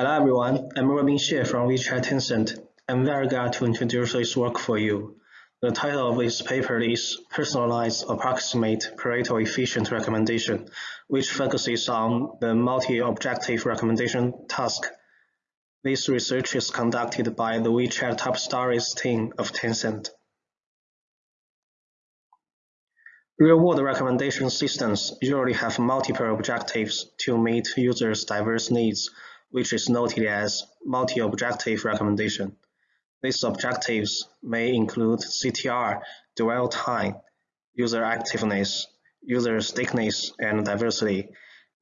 Hello everyone, I'm Robin Xie from WeChat Tencent. I'm very glad to introduce this work for you. The title of this paper is Personalized Approximate Pareto Efficient Recommendation, which focuses on the multi-objective recommendation task. This research is conducted by the WeChat Top Stories team of Tencent. Real-world recommendation systems usually have multiple objectives to meet users' diverse needs, which is noted as multi-objective recommendation. These objectives may include CTR, dwell time, user activeness, user stickiness, and diversity.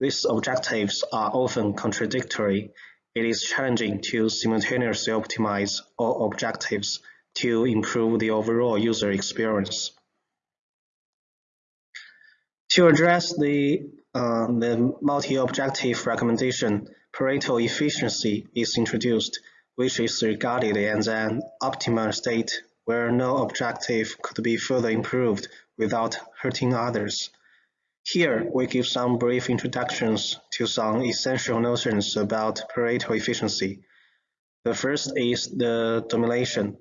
These objectives are often contradictory. It is challenging to simultaneously optimize all objectives to improve the overall user experience. To address the, uh, the multi-objective recommendation, Pareto efficiency is introduced, which is regarded as an optimal state where no objective could be further improved without hurting others. Here, we give some brief introductions to some essential notions about Pareto efficiency. The first is the domination.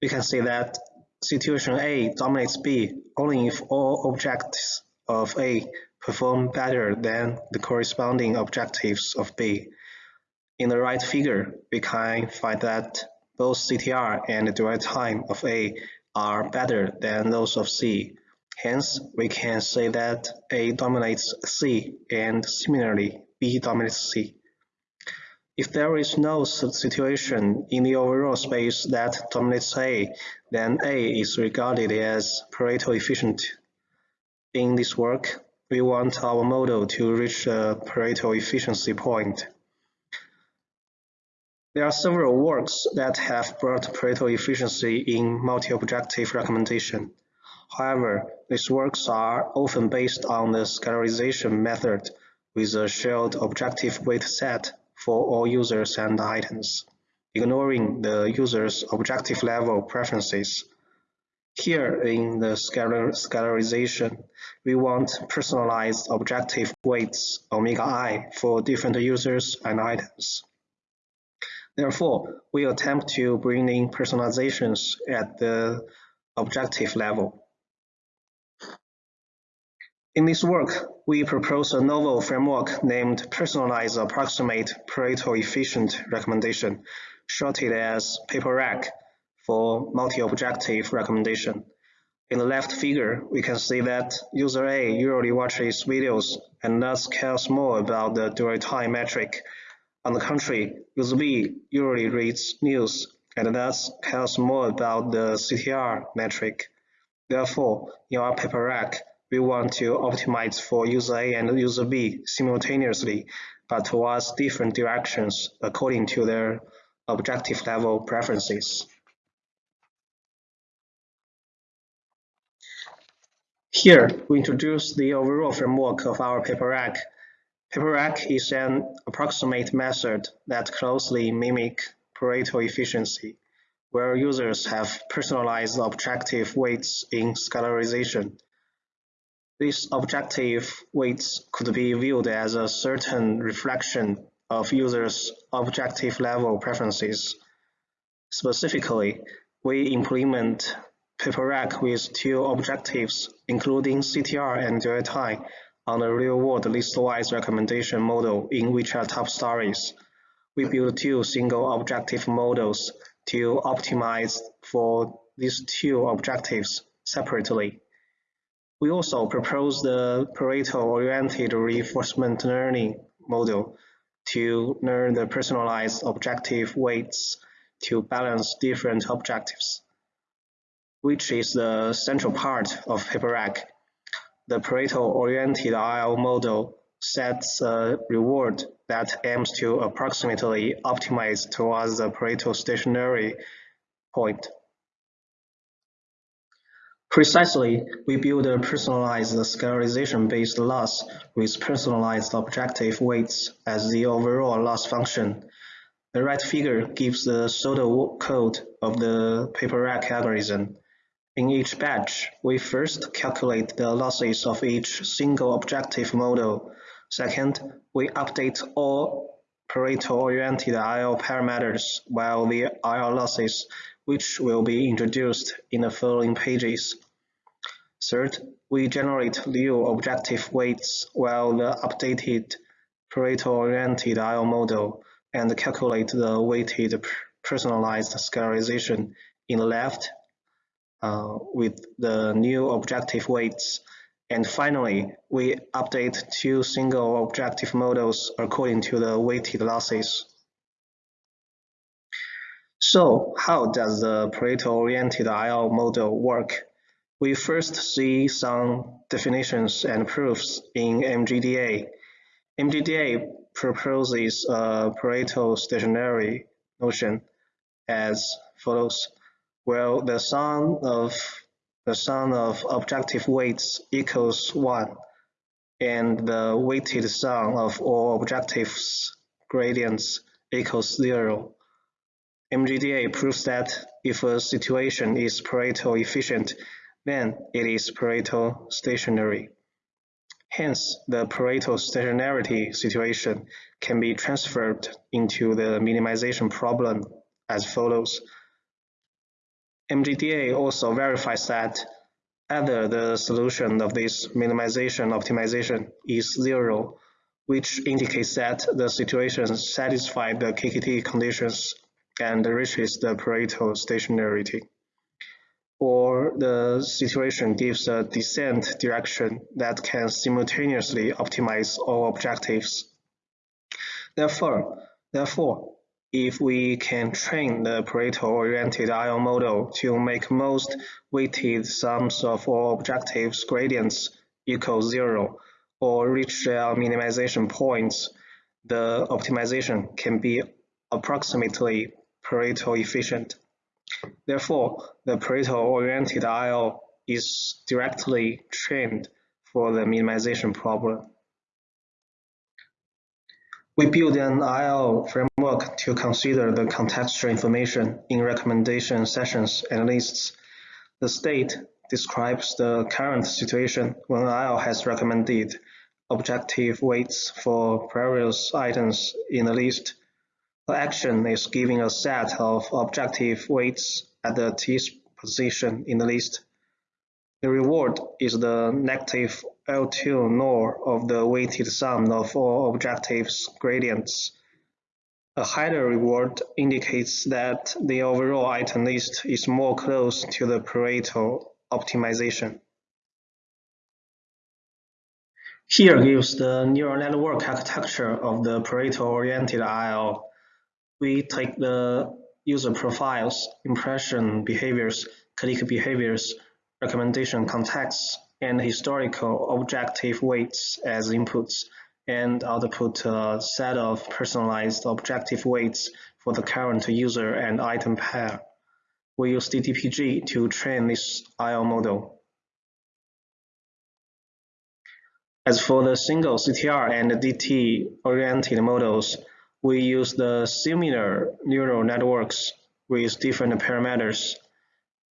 We can say that situation A dominates B only if all objects of A perform better than the corresponding objectives of B. In the right figure, we can find that both CTR and the dwell time of A are better than those of C. Hence, we can say that A dominates C and similarly B dominates C. If there is no situation in the overall space that dominates A, then A is regarded as Pareto efficient in this work, we want our model to reach a Pareto efficiency point. There are several works that have brought Pareto efficiency in multi-objective recommendation. However, these works are often based on the scalarization method with a shared objective weight set for all users and items, ignoring the user's objective level preferences. Here in the scalar scalarization, we want personalized objective weights omega i for different users and items. Therefore, we attempt to bring in personalizations at the objective level. In this work, we propose a novel framework named Personalized Approximate Pareto Efficient Recommendation, shorted as PAPERec, for multi-objective recommendation. In the left figure, we can see that user A usually watches videos and thus cares more about the dwell time metric. On the contrary, user B usually reads news and thus cares more about the CTR metric. Therefore, in our PAPERec, we want to optimize for user A and user B simultaneously, but towards different directions according to their objective level preferences. Here, we introduce the overall framework of our PAPERec. PAPERec is an approximate method that closely mimic Pareto efficiency, where users have personalized objective weights in scalarization. These objective weights could be viewed as a certain reflection of users' objective level preferences. Specifically, we implement PAPERec with two objectives, including CTR and dwell time, on the real-world listwise recommendation model in WeChat Top Stories. We build two single objective models to optimize for these two objectives separately. We also propose the Pareto-oriented reinforcement learning model to learn the personalized objective weights to balance different objectives which is the central part of PAPERec. The Pareto-oriented RL model sets a reward that aims to approximately optimize towards the Pareto stationary point. Precisely, we build a personalized scalarization-based loss with personalized objective weights as the overall loss function. The right figure gives the pseudo code of the PAPERec algorithm. In each batch, we first calculate the losses of each single objective model. Second, we update all Pareto-oriented RL parameters while the RL losses, which will be introduced in the following pages. Third, we generate new objective weights while the updated Pareto-oriented RL model and calculate the weighted personalized scalarization in the left uh, with the new objective weights. And finally, we update two single objective models according to the weighted losses. So how does the Pareto-oriented RL model work? We first see some definitions and proofs in MGDA. MGDA proposes a Pareto stationary notion as follows. Well, the sum of the sum of objective weights equals 1, and the weighted sum of all objectives gradients equals 0. MGDA proves that if a situation is Pareto efficient, then it is Pareto stationary. Hence, the Pareto stationarity situation can be transferred into the minimization problem as follows. MGDA also verifies that either the solution of this minimization optimization is zero, which indicates that the situation satisfies the KKT conditions and reaches the Pareto stationarity or the situation gives a descent direction that can simultaneously optimize all objectives. Therefore, therefore, if we can train the Pareto-oriented RL model to make most weighted sums of all objectives gradients equal zero or reach their minimization points, the optimization can be approximately Pareto efficient. Therefore, the Pareto-oriented RL is directly trained for the minimization problem. We build an RL framework to consider the contextual information in recommendation sessions and lists. The state describes the current situation when RL has recommended objective weights for various items in the list the action is giving a set of objective weights at the t position in the list. The reward is the negative L2 norm of the weighted sum of all objectives gradients. A higher reward indicates that the overall item list is more close to the Pareto optimization. Here gives the neural network architecture of the Pareto-oriented RL we take the user profiles, impression behaviors, click behaviors, recommendation contexts, and historical objective weights as inputs and output a set of personalized objective weights for the current user and item pair. We use DDPG to train this RL model. As for the single CTR and DT-oriented models, we use the similar neural networks with different parameters.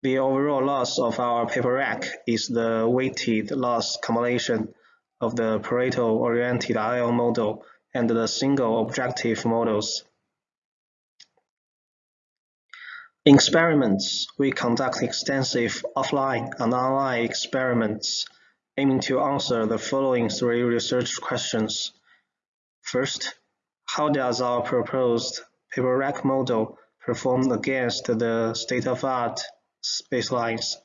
The overall loss of our PAPERec is the weighted loss combination of the Pareto-oriented RL model and the single objective models. In experiments, we conduct extensive offline and online experiments aiming to answer the following three research questions. First, how does our proposed PAPERec model perform against the state-of-art baselines?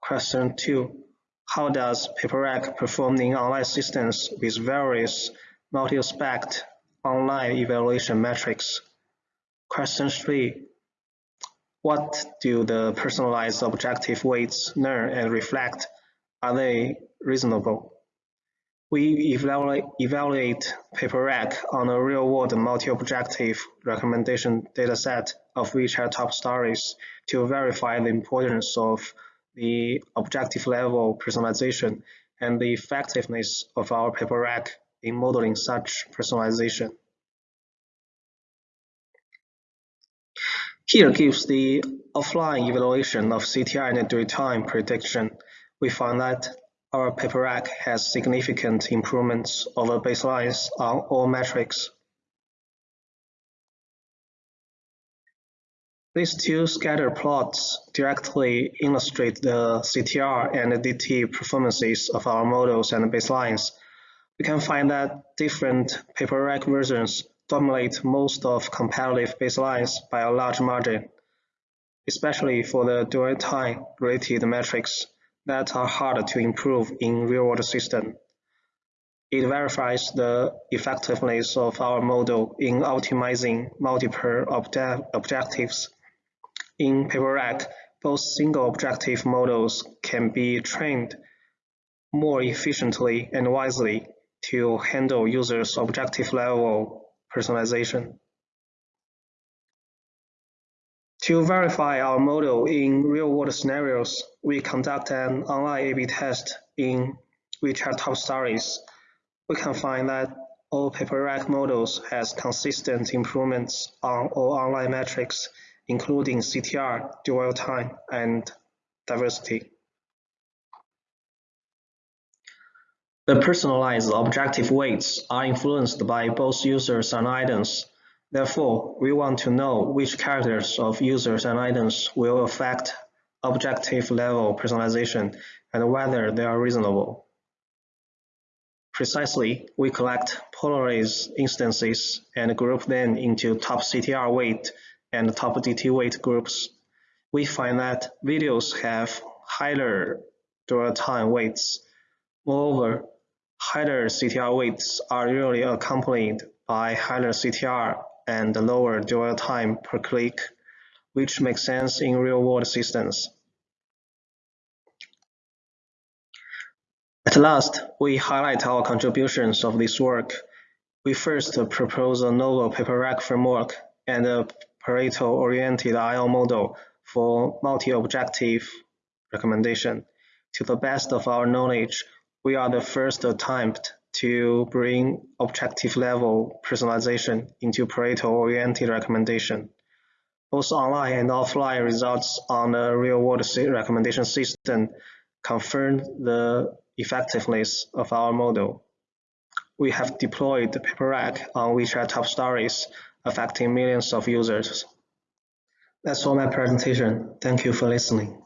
Question 2. How does PAPERec perform in online systems with various multi-aspect online evaluation metrics? Question 3. What do the personalized objective weights learn and reflect? Are they reasonable? We evaluate, evaluate PAPERec on a real-world multi-objective recommendation dataset of WeChat top stories to verify the importance of the objective level personalization and the effectiveness of our PAPERec in modeling such personalization. Here gives the offline evaluation of CTR and dwell time prediction. We found that our PAPERec has significant improvements over baselines on all metrics. These two scatter plots directly illustrate the CTR and DT performances of our models and baselines. We can find that different PAPERec versions dominate most of competitive baselines by a large margin, especially for the dwell time related metrics that are hard to improve in real-world system. It verifies the effectiveness of our model in optimizing multiple object objectives. In PAPERec, both single objective models can be trained more efficiently and wisely to handle users' objective level personalization. To verify our model in real-world scenarios, we conduct an online A-B test in WeChat Top Stories. We can find that all PAPERec models has consistent improvements on all online metrics, including CTR, dwell time, and diversity. The personalized objective weights are influenced by both users and items. Therefore, we want to know which characters of users and items will affect objective level personalization and whether they are reasonable. Precisely, we collect polarized instances and group them into top CTR weight and top DT weight groups. We find that videos have higher dwell time weights. Moreover, Higher CTR weights are usually accompanied by higher CTR and lower dwell time per click, which makes sense in real-world systems. At last, we highlight our contributions of this work. We first propose a novel PAPERec framework and a Pareto-oriented RL model for multi-objective recommendation. To the best of our knowledge, we are the first attempt to bring objective level personalization into Pareto-oriented recommendation. Both online and offline results on the real-world recommendation system confirm the effectiveness of our model. We have deployed PAPERec on WeChat top stories, affecting millions of users. That's all my presentation. Thank you for listening.